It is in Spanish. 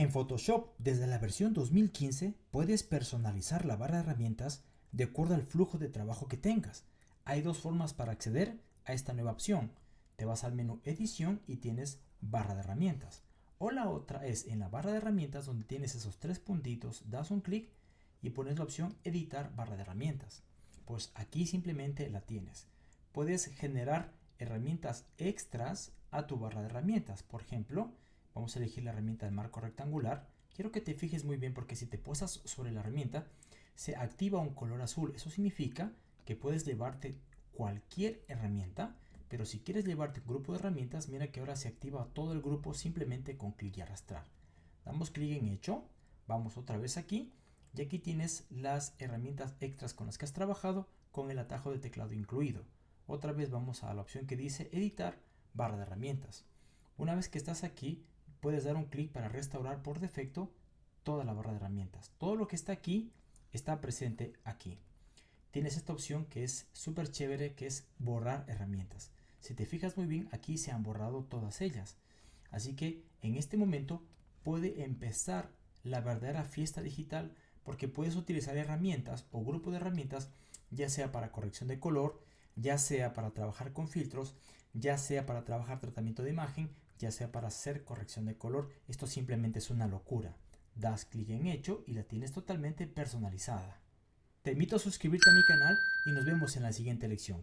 En Photoshop, desde la versión 2015, puedes personalizar la barra de herramientas de acuerdo al flujo de trabajo que tengas. Hay dos formas para acceder a esta nueva opción. Te vas al menú Edición y tienes Barra de herramientas. O la otra es en la barra de herramientas donde tienes esos tres puntitos, das un clic y pones la opción Editar barra de herramientas. Pues aquí simplemente la tienes. Puedes generar herramientas extras a tu barra de herramientas. Por ejemplo, vamos a elegir la herramienta de marco rectangular. Quiero que te fijes muy bien porque si te posas sobre la herramienta se activa un color azul. Eso significa que puedes llevarte cualquier herramienta, pero si quieres llevarte un grupo de herramientas, mira que ahora se activa todo el grupo simplemente con clic y arrastrar. Damos clic en hecho, vamos otra vez aquí y aquí tienes las herramientas extras con las que has trabajado con el atajo de teclado incluido. Otra vez vamos a la opción que dice editar barra de herramientas. Una vez que estás aquí, puedes dar un clic para restaurar por defecto toda la barra de herramientas. Todo lo que está aquí está presente aquí. Tienes esta opción que es súper chévere, que es borrar herramientas. Si te fijas muy bien, aquí se han borrado todas ellas. Así que en este momento puede empezar la verdadera fiesta digital porque puedes utilizar herramientas o grupo de herramientas ya sea para corrección de color, ya sea para trabajar con filtros, ya sea para trabajar tratamiento de imagen, ya sea para hacer corrección de color. Esto simplemente es una locura. Das clic en hecho y la tienes totalmente personalizada. Te invito a suscribirte a mi canal y nos vemos en la siguiente lección.